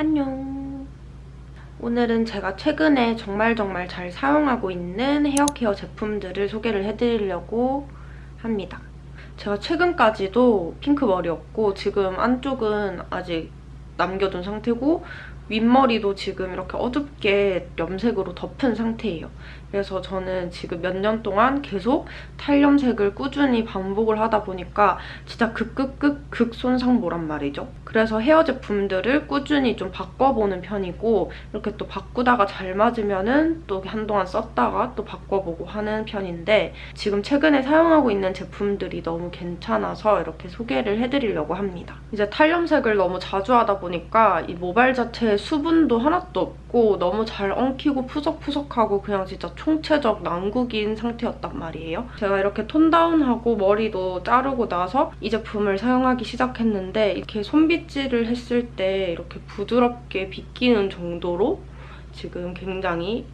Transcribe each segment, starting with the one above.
안녕. 오늘은 제가 최근에 정말 정말 잘 사용하고 있는 헤어케어 제품들을 소개를 해드리려고 합니다. 제가 최근까지도 핑크 머리였고 지금 안쪽은 아직 남겨둔 상태고 윗머리도 지금 이렇게 어둡게 염색으로 덮은 상태예요. 그래서 저는 지금 몇 년 동안 계속 탈염색을 꾸준히 반복을 하다 보니까 진짜 극극극 극손상모란 말이죠. 그래서 헤어 제품들을 꾸준히 좀 바꿔보는 편이고 이렇게 또 바꾸다가 잘 맞으면 은또 한동안 썼다가 또 바꿔보고 하는 편인데 지금 최근에 사용하고 있는 제품들이 너무 괜찮아서 이렇게 소개를 해드리려고 합니다. 이제 탈염색을 너무 자주 하다 보니까 이 모발 자체에 수분도 하나도 없고 너무 잘 엉키고 푸석푸석하고 그냥 진짜 총체적 난국인 상태였단 말이에요. 제가 이렇게 톤다운하고 머리도 자르고 나서 이 제품을 사용하기 시작했는데 이렇게 손빗질을 했을 때 이렇게 부드럽게 빗기는 정도로 지금 굉장히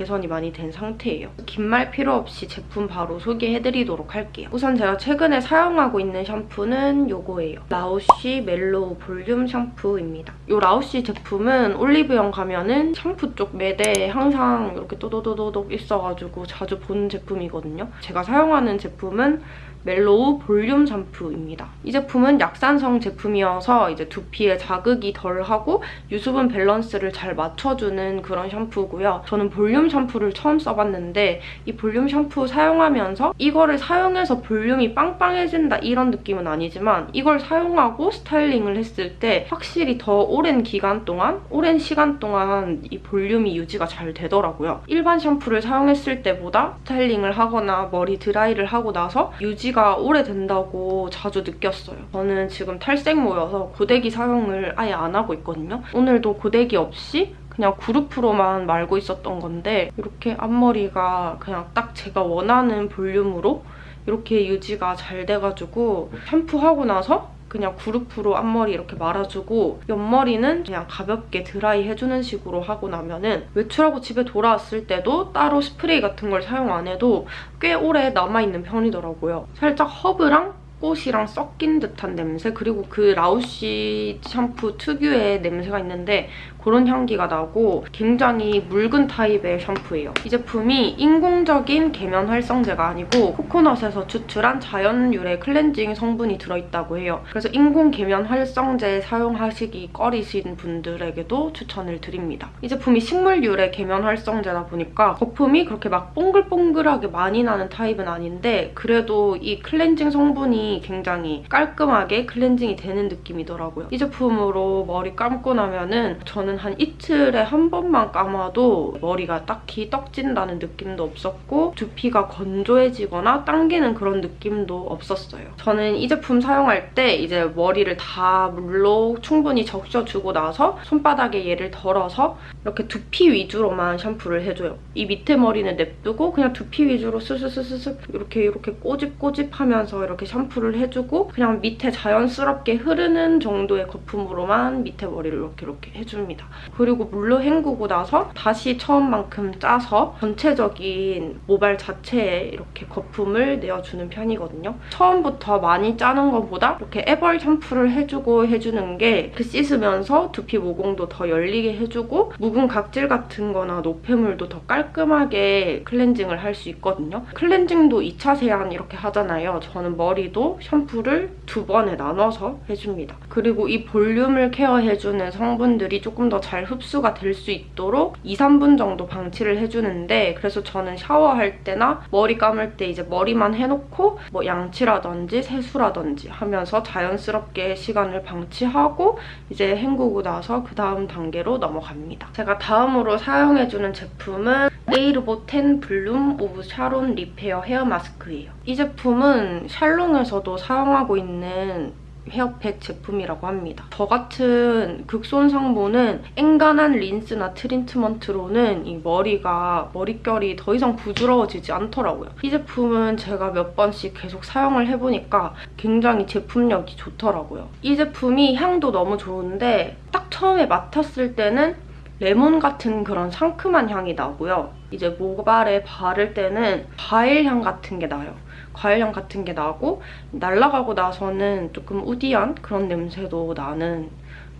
개선이 많이 된 상태예요. 긴 말 필요 없이 제품 바로 소개해드리도록 할게요. 우선 제가 최근에 사용하고 있는 샴푸는 이거예요. 라우쉬 멜로우 볼륨 샴푸입니다. 이 라우쉬 제품은 올리브영 가면은 샴푸 쪽 매대에 항상 이렇게 또도도도독 있어가지고 자주 보는 제품이거든요. 제가 사용하는 제품은 멜로우 볼륨 샴푸입니다. 이 제품은 약산성 제품이어서 이제 두피에 자극이 덜하고 유수분 밸런스를 잘 맞춰주는 그런 샴푸고요. 저는 볼륨 샴푸를 처음 써봤는데 이 볼륨 샴푸 사용하면서 이거를 사용해서 볼륨이 빵빵해진다 이런 느낌은 아니지만 이걸 사용하고 스타일링을 했을 때 확실히 더 오랜 기간 동안, 오랜 시간 동안 이 볼륨이 유지가 잘 되더라고요. 일반 샴푸를 사용했을 때보다 스타일링을 하거나 머리 드라이를 하고 나서 유지 유지가 오래된다고 자주 느꼈어요. 저는 지금 탈색모여서 고데기 사용을 아예 안 하고 있거든요. 오늘도 고데기 없이 그냥 구르프로만 말고 있었던 건데 이렇게 앞머리가 그냥 딱 제가 원하는 볼륨으로 이렇게 유지가 잘 돼가지고 샴푸하고 나서 그냥 구르프로 앞머리 이렇게 말아주고 옆머리는 그냥 가볍게 드라이 해주는 식으로 하고 나면은 외출하고 집에 돌아왔을 때도 따로 스프레이 같은 걸 사용 안 해도 꽤 오래 남아있는 편이더라고요. 살짝 허브랑 꽃이랑 섞인 듯한 냄새 그리고 그 라우쉬 샴푸 특유의 냄새가 있는데 그런 향기가 나고 굉장히 묽은 타입의 샴푸예요. 이 제품이 인공적인 계면 활성제가 아니고 코코넛에서 추출한 자연 유래 클렌징 성분이 들어있다고 해요. 그래서 인공 계면 활성제 사용하시기 꺼리신 분들에게도 추천을 드립니다. 이 제품이 식물 유래 계면 활성제다 보니까 거품이 그렇게 막 뽕글뽕글하게 많이 나는 타입은 아닌데 그래도 이 클렌징 성분이 굉장히 깔끔하게 클렌징이 되는 느낌이더라고요. 이 제품으로 머리 감고 나면은 저는 한 이틀에 한 번만 감아도 머리가 딱히 떡진다는 느낌도 없었고 두피가 건조해지거나 당기는 그런 느낌도 없었어요. 저는 이 제품 사용할 때 이제 머리를 다 물로 충분히 적셔주고 나서 손바닥에 얘를 덜어서 이렇게 두피 위주로만 샴푸를 해줘요. 이 밑에 머리는 냅두고 그냥 두피 위주로 스스스스스 이렇게 이렇게 꼬집꼬집 하면서 이렇게 샴푸 를 해주고 그냥 밑에 자연스럽게 흐르는 정도의 거품으로만 밑에 머리를 이렇게 이렇게 해줍니다. 그리고 물로 헹구고 나서 다시 처음만큼 짜서 전체적인 모발 자체에 이렇게 거품을 내어주는 편이거든요. 처음부터 많이 짜는 것보다 이렇게 애벌 샴푸를 해주고 해주는 게 씻으면서 두피 모공도 더 열리게 해주고 묵은 각질 같은 거나 노폐물도 더 깔끔하게 클렌징을 할 수 있거든요. 클렌징도 2차 세안 이렇게 하잖아요. 저는 머리도 샴푸를 두 번에 나눠서 해줍니다. 그리고 이 볼륨을 케어해주는 성분들이 조금 더 잘 흡수가 될 수 있도록 2, 3분 정도 방치를 해주는데 그래서 저는 샤워할 때나 머리 감을 때 이제 머리만 해놓고 뭐 양치라든지 세수라든지 하면서 자연스럽게 시간을 방치하고 이제 헹구고 나서 그 다음 단계로 넘어갑니다. 제가 다음으로 사용해주는 제품은 에이르보 텐 블룸 오브 샤론 리페어 헤어 마스크예요. 이 제품은 살롱에서도 사용하고 있는 헤어팩 제품이라고 합니다. 저 같은 극손상모는 앵간한 린스나 트리트먼트로는 이 머리가 머릿결이 더 이상 부드러워지지 않더라고요. 이 제품은 제가 몇 번씩 계속 사용을 해보니까 굉장히 제품력이 좋더라고요. 이 제품이 향도 너무 좋은데 딱 처음에 맡았을 때는 레몬 같은 그런 상큼한 향이 나고요. 이제 모발에 바를 때는 과일향 같은 게 나요. 과일향 같은 게 나고 날아가고 나서는 조금 우디한 그런 냄새도 나는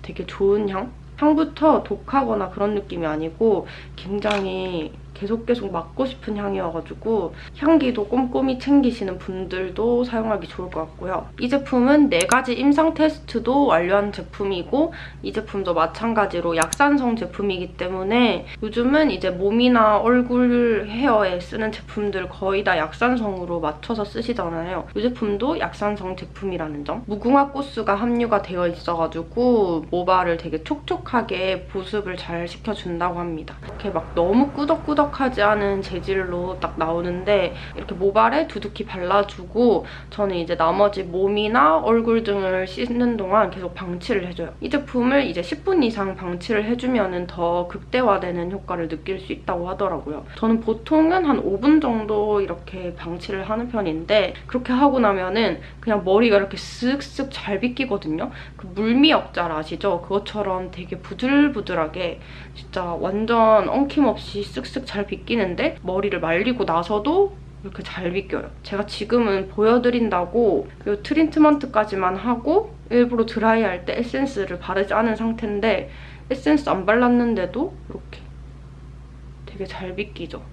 되게 좋은 향? 향부터 독하거나 그런 느낌이 아니고 굉장히 계속 계속 맡고 싶은 향이어가지고 향기도 꼼꼼히 챙기시는 분들도 사용하기 좋을 것 같고요. 이 제품은 4가지 임상 테스트도 완료한 제품이고 이 제품도 마찬가지로 약산성 제품이기 때문에 요즘은 이제 몸이나 얼굴 헤어에 쓰는 제품들 거의 다 약산성으로 맞춰서 쓰시잖아요. 이 제품도 약산성 제품이라는 점. 무궁화 꽃수가 함유가 되어 있어가지고 모발을 되게 촉촉하게 보습을 잘 시켜준다고 합니다. 이렇게 막 너무 꾸덕꾸덕 촉촉하지 않은 재질로 딱 나오는데 이렇게 모발에 두둑히 발라주고 저는 이제 나머지 몸이나 얼굴 등을 씻는 동안 계속 방치를 해줘요. 이 제품을 이제 10분 이상 방치를 해주면 더 극대화되는 효과를 느낄 수 있다고 하더라고요. 저는 보통은 한 5분 정도 이렇게 방치를 하는 편인데 그렇게 하고 나면은 그냥 머리가 이렇게 쓱쓱 잘 빗기거든요. 그 물미역잘 아시죠? 그것처럼 되게 부들부들하게 진짜 완전 엉킴없이 쓱쓱 잘 빗기는데 머리를 말리고 나서도 이렇게 잘 빗겨요. 제가 지금은 보여드린다고 이 트리트먼트까지만 하고 일부러 드라이할 때 에센스를 바르지 않은 상태인데 에센스 안 발랐는데도 이렇게 되게 잘 빗기죠.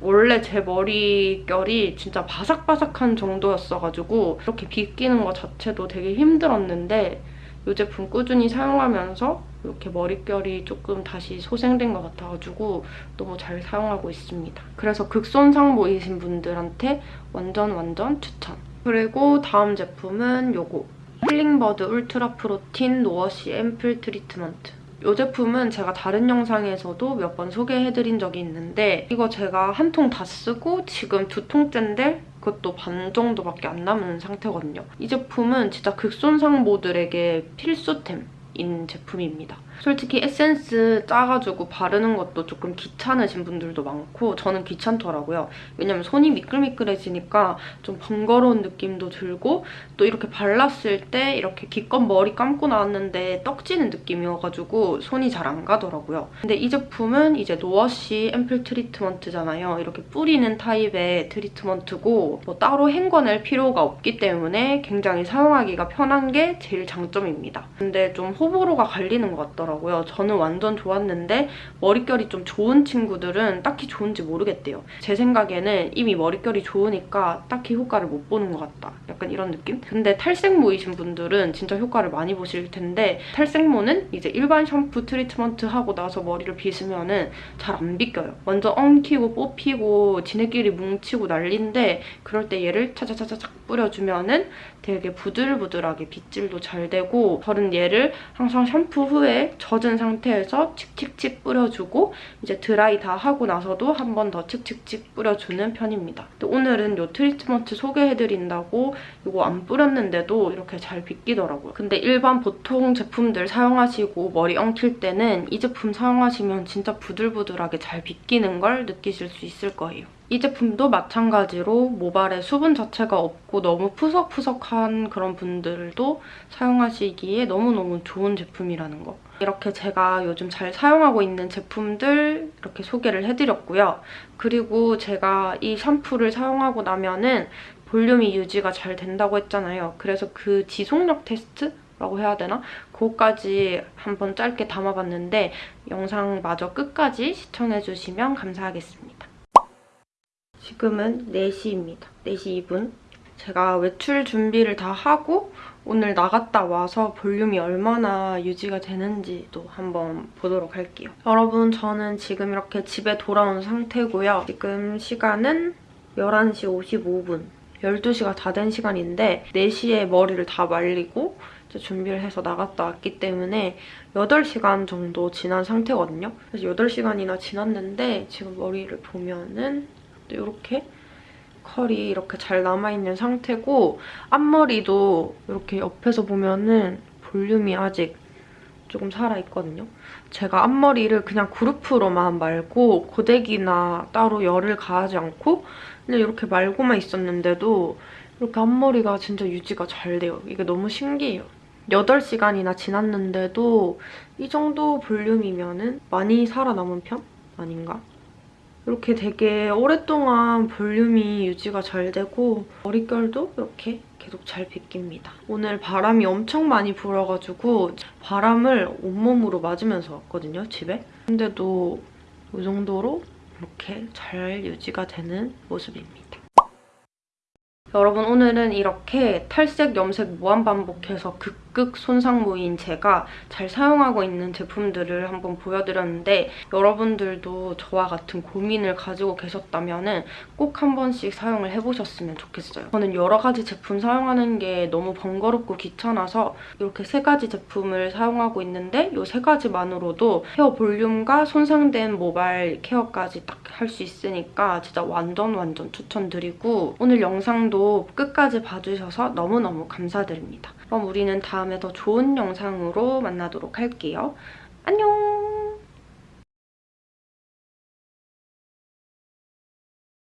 원래 제 머릿결이 진짜 바삭바삭한 정도였어가지고 이렇게 빗기는 것 자체도 되게 힘들었는데 이 제품 꾸준히 사용하면서 이렇게 머릿결이 조금 다시 소생된 것 같아가지고 너무 잘 사용하고 있습니다. 그래서 극손상모이신 분들한테 완전 완전 추천! 그리고 다음 제품은 요거 힐링버드 울트라 프로틴 노워시 앰플 트리트먼트 이 제품은 제가 다른 영상에서도 몇 번 소개해드린 적이 있는데 이거 제가 한 통 다 쓰고 지금 두 통째인데 그것도 반 정도밖에 안 남은 상태거든요. 이 제품은 진짜 극손상모들에게 필수템인 제품입니다. 솔직히 에센스 짜가지고 바르는 것도 조금 귀찮으신 분들도 많고 저는 귀찮더라고요. 왜냐면 손이 미끌미끌해지니까 좀 번거로운 느낌도 들고 또 이렇게 발랐을 때 이렇게 기껏 머리 감고 나왔는데 떡지는 느낌이어가지고 손이 잘 안 가더라고요. 근데 이 제품은 이제 no-wash 앰플 트리트먼트잖아요. 이렇게 뿌리는 타입의 트리트먼트고 뭐 따로 헹궈낼 필요가 없기 때문에 굉장히 사용하기가 편한 게 제일 장점입니다. 근데 좀 호불호가 갈리는 것 같더라고요. 하더라고요. 저는 완전 좋았는데 머릿결이 좀 좋은 친구들은 딱히 좋은지 모르겠대요. 제 생각에는 이미 머릿결이 좋으니까 딱히 효과를 못 보는 것 같다. 약간 이런 느낌? 근데 탈색모이신 분들은 진짜 효과를 많이 보실 텐데 탈색모는 이제 일반 샴푸 트리트먼트 하고 나서 머리를 빗으면 은 잘 안 빗겨요. 완전 엉키고 뽑히고 지네끼리 뭉치고 난리인데 그럴 때 얘를 차차차차착 뿌려주면 은 되게 부들부들하게 빗질도 잘 되고 저는 얘를 항상 샴푸 후에 젖은 상태에서 칙칙칙 뿌려주고 이제 드라이 다 하고 나서도 한 번 더 칙칙칙 뿌려주는 편입니다. 오늘은 이 트리트먼트 소개해드린다고 이거 안 뿌렸는데도 이렇게 잘 빗기더라고요. 근데 일반 보통 제품들 사용하시고 머리 엉킬 때는 이 제품 사용하시면 진짜 부들부들하게 잘 빗기는 걸 느끼실 수 있을 거예요. 이 제품도 마찬가지로 모발에 수분 자체가 없고 너무 푸석푸석한 그런 분들도 사용하시기에 너무너무 좋은 제품이라는 거. 이렇게 제가 요즘 잘 사용하고 있는 제품들 이렇게 소개를 해드렸고요. 그리고 제가 이 샴푸를 사용하고 나면은 볼륨이 유지가 잘 된다고 했잖아요. 그래서 그 지속력 테스트? 라고 해야 되나? 그거까지 한번 짧게 담아봤는데 영상 마저 끝까지 시청해주시면 감사하겠습니다. 지금은 4시입니다. 4시 2분. 제가 외출 준비를 다 하고 오늘 나갔다 와서 볼륨이 얼마나 유지가 되는지도 한번 보도록 할게요. 여러분 저는 지금 이렇게 집에 돌아온 상태고요. 지금 시간은 11시 55분. 12시가 다 된 시간인데 4시에 머리를 다 말리고 준비를 해서 나갔다 왔기 때문에 8시간 정도 지난 상태거든요. 그래서 8시간이나 지났는데 지금 머리를 보면은 이렇게 컬이 이렇게 잘 남아있는 상태고 앞머리도 이렇게 옆에서 보면은 볼륨이 아직 조금 살아있거든요. 제가 앞머리를 그냥 그루프로만 말고 고데기나 따로 열을 가하지 않고 그냥 이렇게 말고만 있었는데도 이렇게 앞머리가 진짜 유지가 잘 돼요. 이게 너무 신기해요. 8시간이나 지났는데도 이 정도 볼륨이면 은 많이 살아남은 편? 아닌가? 이렇게 되게 오랫동안 볼륨이 유지가 잘 되고 머릿결도 이렇게 계속 잘 빗깁니다. 오늘 바람이 엄청 많이 불어가지고 바람을 온몸으로 맞으면서 왔거든요, 집에. 근데도 이 정도로 이렇게 잘 유지가 되는 모습입니다. 여러분 오늘은 이렇게 탈색, 염색 무한 반복해서 극극 손상모인 제가 잘 사용하고 있는 제품들을 한번 보여드렸는데 여러분들도 저와 같은 고민을 가지고 계셨다면 꼭 한 번씩 사용을 해보셨으면 좋겠어요. 저는 여러 가지 제품 사용하는 게 너무 번거롭고 귀찮아서 이렇게 세 가지 제품을 사용하고 있는데 이 세 가지만으로도 헤어 볼륨과 손상된 모발 케어까지 딱 할 수 있으니까 진짜 완전 완전 추천드리고 오늘 영상도 끝까지 봐주셔서 너무너무 감사드립니다. 그럼 우리는 다음에 더 좋은 영상으로 만나도록 할게요. 안녕!